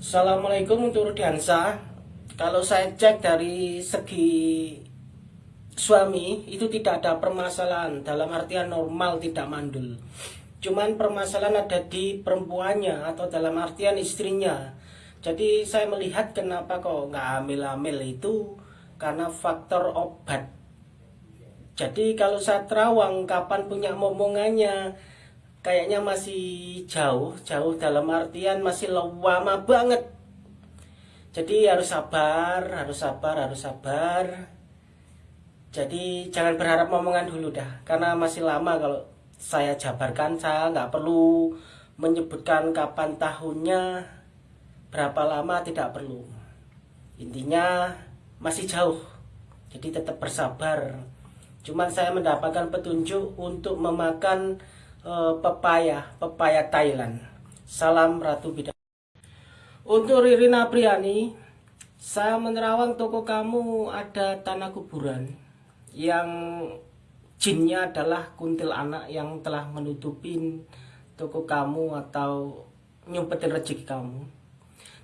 Assalamualaikum untuk Rudiansa Kalau saya cek dari segi suami itu tidak ada permasalahan. Dalam artian normal tidak mandul. Cuman permasalahan ada di perempuannya atau dalam artian istrinya. Jadi saya melihat kenapa kok nggak hamil-hamil itu? Karena faktor obat. Jadi kalau saya terawang kapan punya momongannya kayaknya masih jauh jauh dalam artian masih lama banget. Jadi harus sabar harus sabar harus sabar. Jadi jangan berharap omongan dulu dah karena masih lama kalau saya jabarkan saya nggak perlu menyebutkan kapan tahunnya berapa lama tidak perlu. Intinya masih jauh jadi tetap bersabar. Cuman saya mendapatkan petunjuk untuk memakan uh, pepaya, pepaya Thailand. Salam Ratu Bidang. Untuk Ririna Priani, saya menerawang toko kamu ada tanah kuburan yang jinnya adalah kuntil anak yang telah menutupin toko kamu atau nyumpetin rezeki kamu.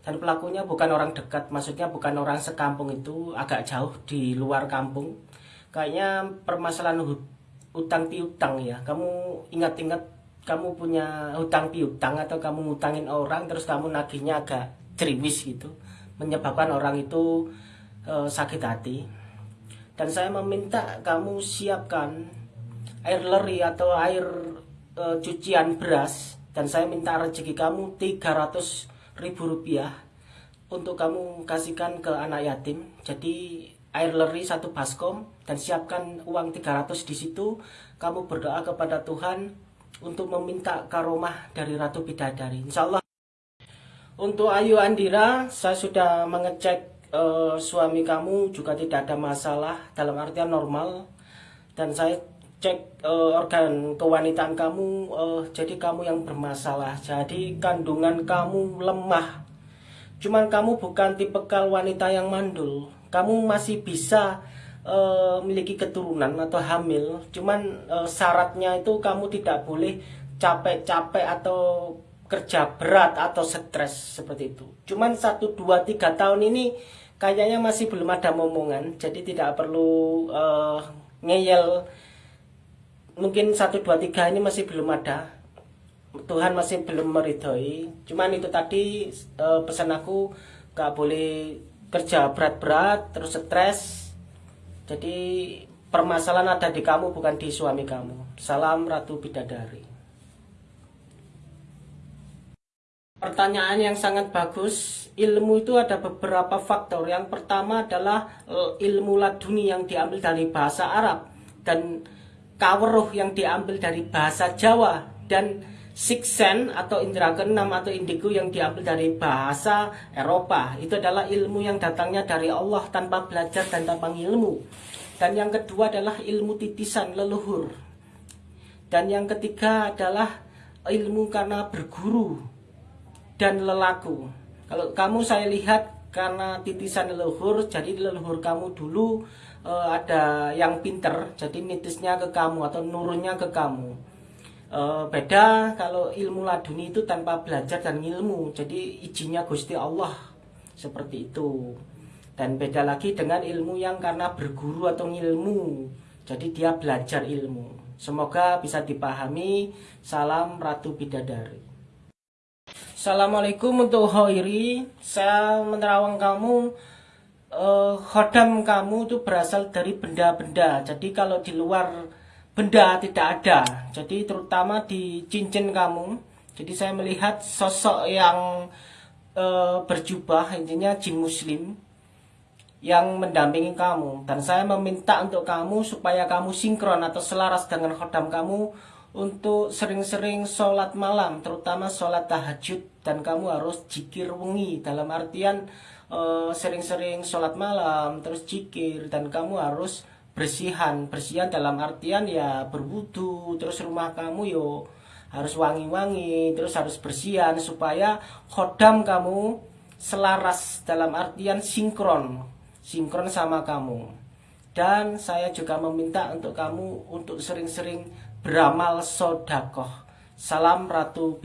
Dan pelakunya bukan orang dekat, maksudnya bukan orang sekampung itu, agak jauh di luar kampung. Kayaknya permasalahan utang piutang ya. Kamu ingat-ingat kamu punya hutang piutang atau kamu ngutangin orang terus kamu nagihnya agak ceriwis gitu menyebabkan orang itu e, sakit hati. Dan saya meminta kamu siapkan air leri atau air e, cucian beras dan saya minta rezeki kamu 300 ribu rupiah untuk kamu kasihkan ke anak yatim. Jadi air leri satu baskom dan siapkan uang 300 di situ. Kamu berdoa kepada Tuhan untuk meminta karomah dari Ratu Bidadari. Insya Allah untuk Ayu Andira saya sudah mengecek uh, suami kamu juga tidak ada masalah dalam artian normal. Dan saya cek uh, organ kewanitaan kamu uh, jadi kamu yang bermasalah. Jadi kandungan kamu lemah. Cuman kamu bukan tipe wanita yang mandul kamu masih bisa uh, memiliki keturunan atau hamil cuman uh, syaratnya itu kamu tidak boleh capek-capek atau kerja berat atau stres seperti itu. Cuman 1, 2, 3 tahun ini kayaknya masih belum ada momongan jadi tidak perlu uh, ngeyel. Mungkin 1, 2, 3 ini masih belum ada. Tuhan masih belum meridhoi. Cuman itu tadi uh, pesan aku gak boleh kerja berat-berat terus stres jadi permasalahan ada di kamu bukan di suami kamu salam Ratu Bidadari Pertanyaan yang sangat bagus. Ilmu itu ada beberapa faktor. Yang pertama adalah e, ilmu laduni yang diambil dari bahasa Arab dan kaweruh yang diambil dari bahasa Jawa dan Sixen atau indera keenam atau indigo yang diambil dari bahasa Eropa. Itu adalah ilmu yang datangnya dari Allah tanpa belajar dan tanpa ilmu. Dan yang kedua adalah ilmu titisan leluhur. Dan yang ketiga adalah ilmu karena berguru dan lelaku. Kalau kamu saya lihat karena titisan leluhur jadi leluhur kamu dulu uh, ada yang pinter jadi nitisnya ke kamu atau nurunnya ke kamu Uh, beda kalau ilmu laduni itu tanpa belajar dan ilmu jadi izinnya Gusti Allah seperti itu. Dan beda lagi dengan ilmu yang karena berguru atau ilmu jadi dia belajar ilmu. Semoga bisa dipahami. Salam Ratu Bidadari. Assalamualaikum untuk Hoiri. Saya menerawang kamu. Uh, khodam kamu itu berasal dari benda-benda. Jadi kalau di luar benda tidak ada. Jadi terutama di cincin kamu. Jadi saya melihat sosok yang e, berjubah intinya jin muslim yang mendampingi kamu dan saya meminta untuk kamu supaya kamu sinkron atau selaras dengan khodam kamu untuk sering-sering sholat malam terutama sholat tahajud dan kamu harus jikir wengi dalam artian eh, sering-sering uh, sholat malam terus jikir dan kamu harus bersihan bersihan dalam artian ya berwudu terus rumah kamu yo harus wangi-wangi terus harus bersihan supaya khodam kamu selaras dalam artian sinkron sinkron sama kamu. Dan saya juga meminta untuk kamu untuk sering-sering beramal sodakoh. Salam ratu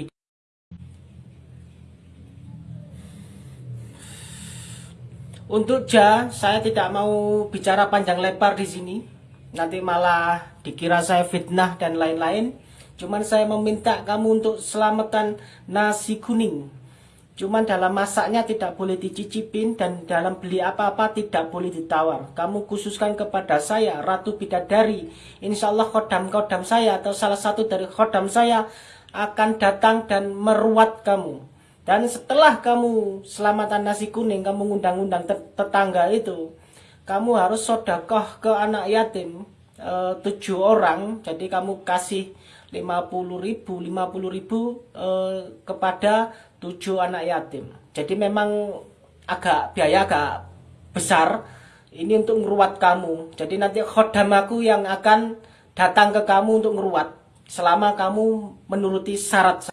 Untuk ja, saya tidak mau bicara panjang lebar di sini. Nanti malah dikira saya fitnah dan lain-lain. Cuman saya meminta kamu untuk selamatkan nasi kuning. Cuman dalam masaknya tidak boleh dicicipin dan dalam beli apa-apa tidak boleh ditawar. Kamu khususkan kepada saya, Ratu Bidadari. Insya Allah khodam-khodam saya atau salah satu dari khodam saya akan datang dan meruat kamu. Dan setelah kamu selamatan nasi kuning, kamu ngundang-undang tetangga itu, kamu harus sodakoh ke anak yatim e, tujuh orang. Jadi kamu kasih 50 ribu, 50 ribu e, kepada tujuh anak yatim. Jadi memang agak biaya agak besar. Ini untuk ngeruat kamu. Jadi nanti khodam aku yang akan datang ke kamu untuk ngeruat. Selama kamu menuruti syarat